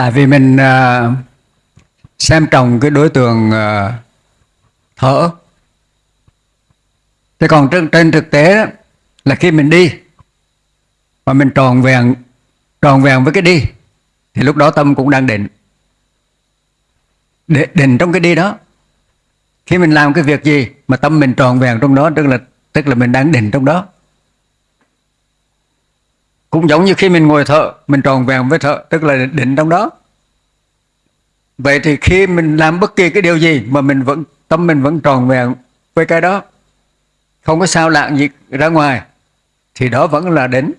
tại vì mình uh, xem trọng cái đối tượng uh, thở. Thế còn trên, trên thực tế đó, là khi mình đi mà mình tròn vẹn tròn vẹn với cái đi thì lúc đó tâm cũng đang định. Để định trong cái đi đó. Khi mình làm cái việc gì mà tâm mình tròn vẹn trong đó tức là tức là mình đang định trong đó cũng giống như khi mình ngồi thở mình tròn vẹn với thở tức là định trong đó. Vậy thì khi mình làm bất kỳ cái điều gì mà mình vẫn, tâm mình vẫn tròn vẹn với cái đó, không có sao lạng gì ra ngoài, thì đó vẫn là định.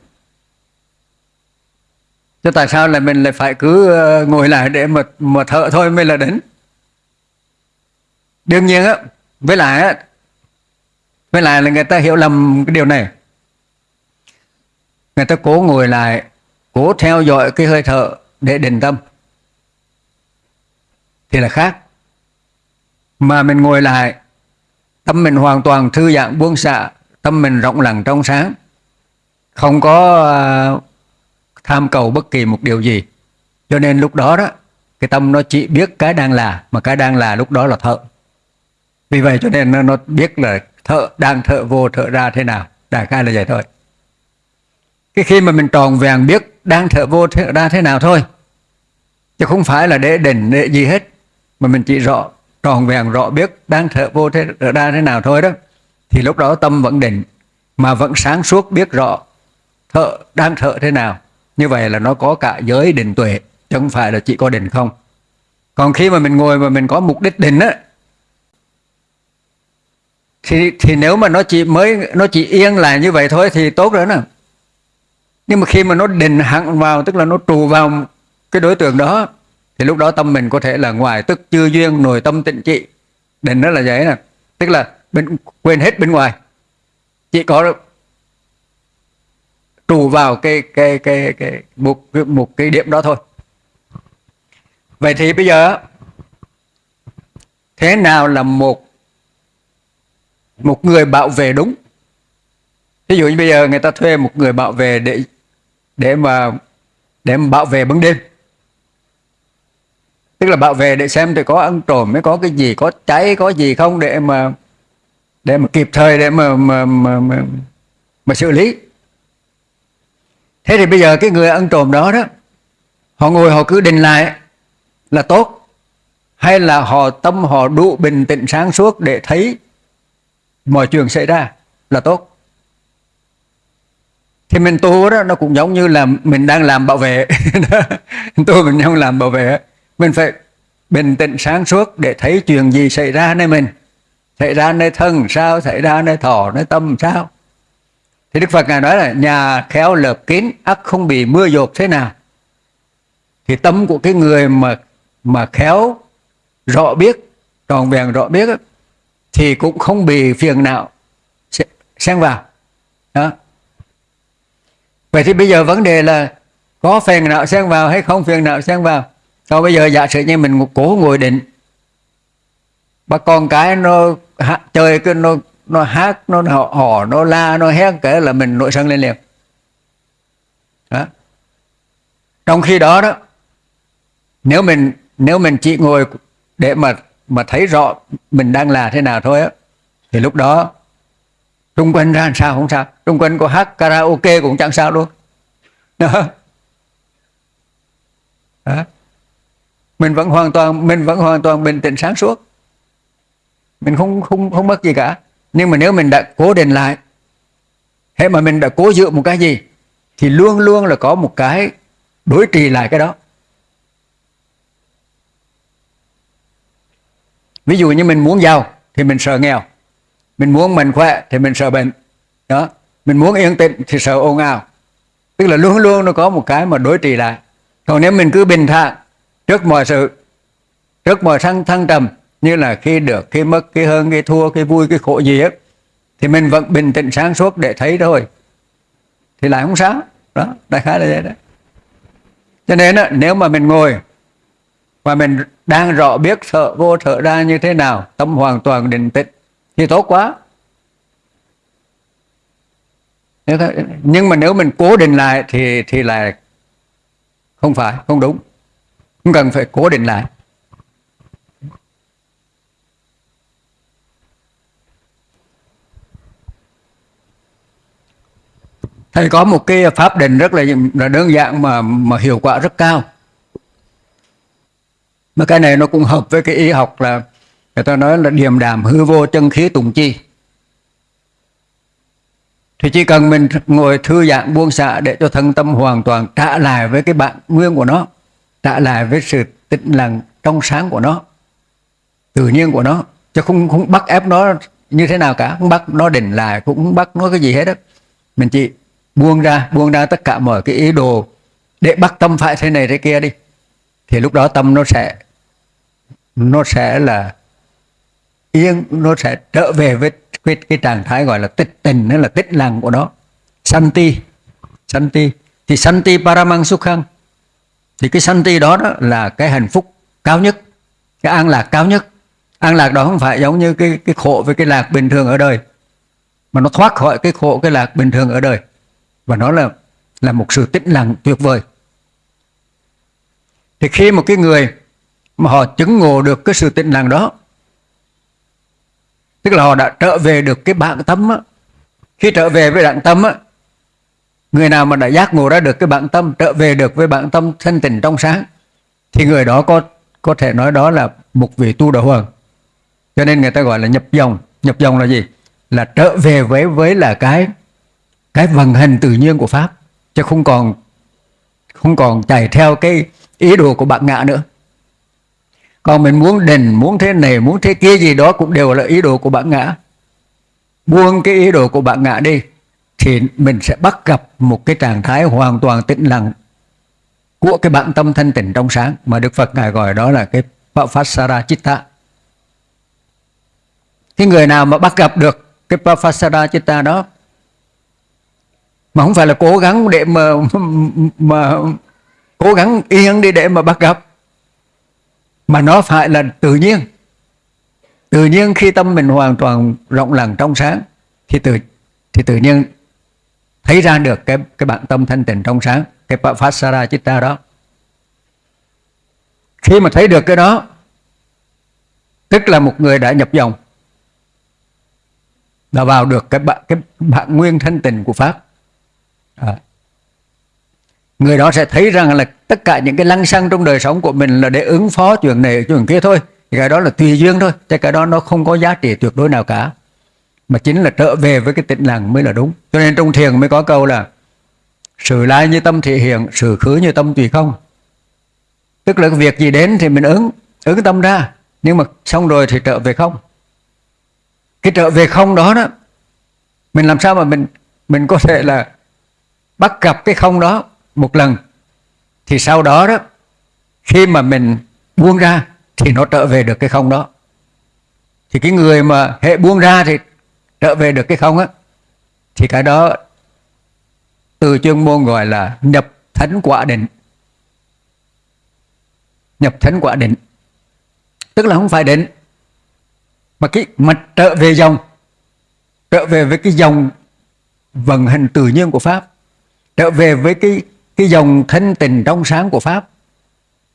Chứ tại sao là mình lại phải cứ ờ, ngồi lại để mà mà thở thôi mới là đến. đương nhiên á, với lại á, với lại là người ta hiểu lầm cái điều này người ta cố ngồi lại cố theo dõi cái hơi thở để định tâm. Thì là khác. Mà mình ngồi lại tâm mình hoàn toàn thư giãn buông xả tâm mình rộng lặng trong sáng. Không có à, tham cầu bất kỳ một điều gì. Cho nên lúc đó đó cái tâm nó chỉ biết cái đang là mà cái đang là lúc đó là thợ. Vì vậy cho nên nó, nó biết là thợ đang thợ vô thợ ra thế nào. Đại khái là vậy thôi cái khi mà mình tròn vẹn biết đang thở vô thở ra thế nào thôi. Chứ không phải là để đỉnh để gì hết. Mà mình chỉ rõ, tròn vẹn rõ biết đang thở vô thở ra thế nào thôi đó. Thì lúc đó tâm vẫn định, mà vẫn sáng suốt biết rõ thở, đang thở thế nào. Như vậy là nó có cả giới định tuệ, chứ không phải là chỉ có định không. Còn khi mà mình ngồi mà mình có mục đích định á, thì thì nếu mà nó chỉ mới, nó chỉ yên là như vậy thôi thì tốt rồi nè nhưng mà khi mà nó định hẳn vào, tức là nó trụ vào cái đối tượng đó, thì lúc đó tâm mình có thể là ngoài tức chưa duyên nội tâm tịnh trị. Định nó là vậy nè. Tức là bên, quên hết bên ngoài. Chỉ có trụ vào cái cái cái cái, một một cái điểm đó thôi. Vậy thì bây giờ, thế nào là một một người bảo vệ đúng? Ví dụ như bây giờ người ta thuê một người bảo vệ để để mà để mà bảo vệ ban đêm. Tức là bảo vệ để xem thì có ăn trộm mới có cái gì có cháy có gì không để mà để mà kịp thời để mà mà mà, mà, mà xử lý. Thế thì bây giờ cái người ăn trộm đó đó họ ngồi họ cứ định lại là tốt. Hay là họ tâm họ đủ bình tĩnh sáng suốt để thấy mọi chuyện xảy ra là tốt thì mình tu đó, nó cũng giống như là mình đang làm bảo vệ. Tu mình đang làm bảo vệ. Mình phải bình tĩnh sáng suốt để thấy chuyện gì xảy ra nơi mình. Xảy ra nơi thân sao, xảy ra nơi thọ, nơi tâm sao. Thì đức phật ngài nói là, nhà khéo lợp kín, ắt không bị mưa dột thế nào. Thì tâm của cái người mà mà khéo rõ biết, tròn vẹn rõ biết thì cũng không bị phiền não. Xen vào. Đó vậy thì bây giờ vấn đề là có phiền não xen vào hay không phiền não xen vào? Còn bây giờ giả sử như mình cố ngồi định bà con cái nó chơi cái nó nó hát nó họ, nó la nó hét kể là mình nội sân lên liền. Đó. Trong khi đó đó nếu mình nếu mình chỉ ngồi để mà mà thấy rõ mình đang là thế nào thôi á thì lúc đó trung quanh ra làm sao không sao. Trung quanh có hát karaoke cũng chẳng sao luôn đó. đó. Mình vẫn hoàn toàn, mình vẫn hoàn toàn bình tĩnh sáng suốt. Mình không không không mất gì cả. Nhưng mà nếu mình đã cố định lại hay mà mình đã cố dựa một cái gì, thì luôn luôn là có một cái đối trì lại cái đó. Ví dụ như mình muốn giàu thì mình sợ nghèo mình muốn mình khỏe thì mình sợ bệnh. Đó. Mình muốn yên tĩnh thì sợ ồn ào. Tức là luôn luôn nó có một cái mà đối trị lại. Còn nếu mình cứ bình thản trước mọi sự trước mọi thăng thăng trầm như là khi được khi mất khi hơn khi thua khi vui khi khổ gì hết thì mình vẫn bình tĩnh sáng suốt để thấy thôi. Thì lại không sao. Đó đại khái là vậy đó. Cho nên đó, nếu mà mình ngồi và mình đang rõ biết sợ vô sợ ra như thế nào tâm hoàn toàn định tĩnh thì tốt quá. Nhưng mà nếu mình cố định lại thì thì là không phải không đúng. Không cần phải cố định lại. Thầy có một cái pháp định rất là, là đơn giản mà mà hiệu quả rất cao. Mà cái này nó cũng hợp với cái y học là người ta nói là điềm đàm hư vô chân khí tùng chi. Thì chỉ cần mình ngồi thư giãn buông xả để cho thân tâm hoàn toàn trả lại với cái bản nguyên của nó, trả lại với sự tĩnh lặng trong sáng của nó, tự nhiên của nó, chứ không không bắt ép nó như thế nào cả, không bắt nó định lại, cũng không bắt nó cái gì hết đó mình chỉ buông ra buông ra tất cả mọi cái ý đồ để bắt tâm phải thế này thế kia đi. Thì lúc đó tâm nó sẽ nó sẽ là yên nó sẽ trở về với cái, cái trạng thái gọi là tích tình nó là tích lặng của nó. Santi santi thì santi paramang sukhang thì cái santi đó, đó là cái hạnh phúc cao nhất cái an lạc cao nhất. An lạc đó không phải giống như cái cái khổ với cái lạc bình thường ở đời mà nó thoát khỏi cái khổ cái lạc bình thường ở đời. Và nó là là một sự tĩnh lặng tuyệt vời. Thì khi một cái người mà họ chứng ngộ được cái sự tĩnh lặng đó tức là họ đã trở về được cái bản tâm á. khi trở về với bản tâm á, người nào mà đã giác ngộ ra được cái bản tâm trở về được với bản tâm thanh tịnh trong sáng thì người đó có có thể nói đó là một vị tu đạo hoàng. Cho nên người ta gọi là nhập dòng. Nhập dòng là gì? Là trở về với với là cái cái vận hành tự nhiên của pháp chứ không còn không còn chạy theo cái ý đồ của bạn ngạ nữa còn mình muốn đền, muốn thế này, muốn thế kia gì đó cũng đều là ý đồ của bạn ngã buông cái ý đồ của bạn ngã đi, thì mình sẽ bắt gặp một cái trạng thái hoàn toàn tĩnh lặng của cái bản tâm thanh tịnh trong sáng mà Đức Phật ngài gọi đó là cái Papasara Chitta. Cái người nào mà bắt gặp được cái Papasara Chitta đó, mà không phải là cố gắng để mà mà cố gắng yên đi để mà bắt gặp mà nó phải là tự nhiên tự nhiên khi tâm mình hoàn toàn rộng lặng trong sáng, thì tự thì tự nhiên thấy ra được cái cái bản tâm thanh tịnh trong sáng, cái Pasara Chitta đó khi mà thấy được cái đó, tức là một người đã nhập dòng, đã vào được cái bản cái bản nguyên thanh tịnh của pháp à người đó sẽ thấy rằng là tất cả những cái lăng xăng trong đời sống của mình là để ứng phó chuyện này, chuyện kia thôi. Thì cái đó là tùy duyên thôi, chứ cái đó nó không có giá trị tuyệt đối nào cả. Mà chính là trở về với cái tịnh lặng mới là đúng. Cho nên trong thiền mới có câu là, sự lai như tâm thị hiện, sự khứ như tâm tùy không. Tức là cái việc gì đến thì mình ứng ứng tâm ra. Nhưng mà xong rồi thì trở về không. Cái trở về không đó đó, mình làm sao mà mình mình có thể là bắt gặp cái không đó? Một lần, thì sau đó đó, khi mà mình buông ra, thì nó trở về được cái không đó. Thì cái người mà hệ buông ra thì trở về được cái không á, thì cái đó từ chuyên môn gọi là nhập thánh quả định. Nhập thánh quả định. Tức là không phải định, mà cái mặt trở về dòng, trở về với cái dòng vận hành tự nhiên của pháp, trở về với cái cái dòng thanh tình trong sáng của pháp.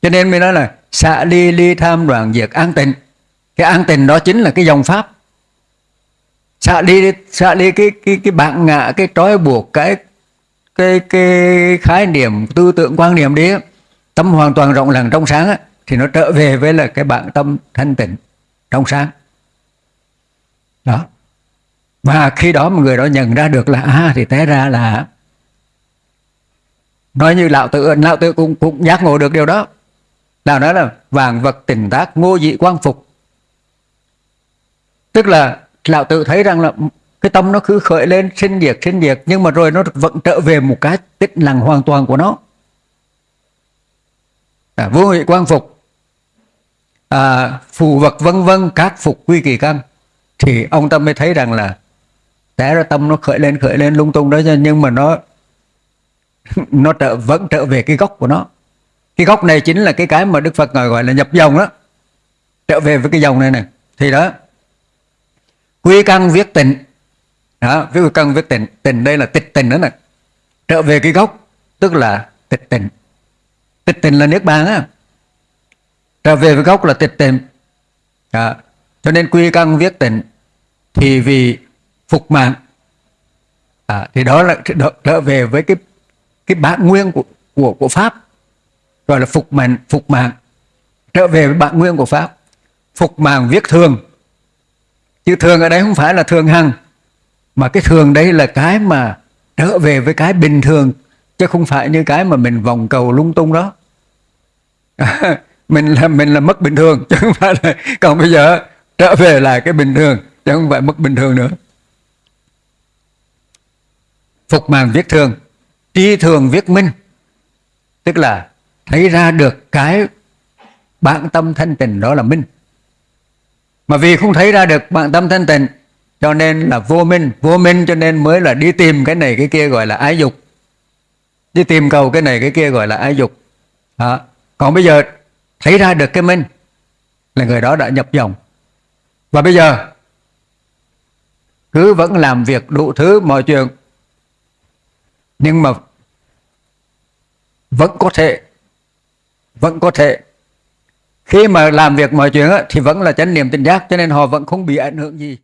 Cho nên mới nói là xạ ly ly tham đoàn diệt an tịnh. Cái an tịnh đó chính là cái dòng pháp. Xạ ly xạ ly cái cái cái bạn ngạ cái trói buộc cái cái cái khái niệm tư tưởng quan niệm đi tâm hoàn toàn rộng lặng trong sáng ấy, thì nó trở về với là cái bạn tâm thanh tịnh trong sáng. Đó. Và khi đó một người đó nhận ra được là à thì té ra là nói như lão tự lão tự cũng cũng giác ngộ được điều đó. Lão nói là vàng vật tỉnh tác ngô dị quang phục. Tức là lão tự thấy rằng là cái tâm nó cứ khởi lên sinh diệt sinh diệt nhưng mà rồi nó vẫn trở về một cái tích lặng hoàn toàn của nó. À, vô hủy quang phục. À, phù vật vân vân các phục quy kỳ căn. Thì ông tâm mới thấy rằng là té ra tâm nó khởi lên khởi lên lung tung đó nhưng mà nó nó trở vẫn trở về cái gốc của nó. Cái gốc này chính là cái cái mà đức phật gọi là nhập dòng đó. Trở về với cái dòng này này thì đó quy căn viết tịnh. Đó quy căn viết tịnh. Tịnh đây là tịch tịnh đó nè. Trở về cái gốc tức là tịch tịnh. Tịch tịnh là niết bàn á. Trở về với gốc là tịch tịnh. À, cho nên quy căn viết tịnh thì vì phục mạng. À, thì đó là trở về với cái cái bản nguyên của của của pháp, gọi là phục mạng phục mạng trở về với bản nguyên của pháp, phục mạng viết thường. Chứ thường ở đây không phải là thường hằng, mà cái thường đấy là cái mà trở về với cái bình thường, chứ không phải như cái mà mình vòng cầu lung tung đó. Mình là mình là mất bình thường, chứ không phải là, còn bây giờ trở về lại cái bình thường, chứ không phải mất bình thường nữa. Phục màng viết thường tri thường viết minh. Tức là thấy ra được cái bản tâm thanh tịnh đó là minh. Mà vì không thấy ra được bản tâm thanh tịnh, cho nên là vô minh. Vô minh cho nên mới là đi tìm cái này cái kia gọi là ái dục. Đi tìm cầu cái này cái kia gọi là ái dục. Đó. còn bây giờ thấy ra được cái minh là người đó đã nhập dòng. Và bây giờ cứ vẫn làm việc đủ thứ mọi chuyện. Nhưng mà vẫn có thể, vẫn có thể. Khi mà làm việc mọi chuyện thì vẫn là chánh niệm tỉnh giác, cho nên họ vẫn không bị ảnh hưởng gì.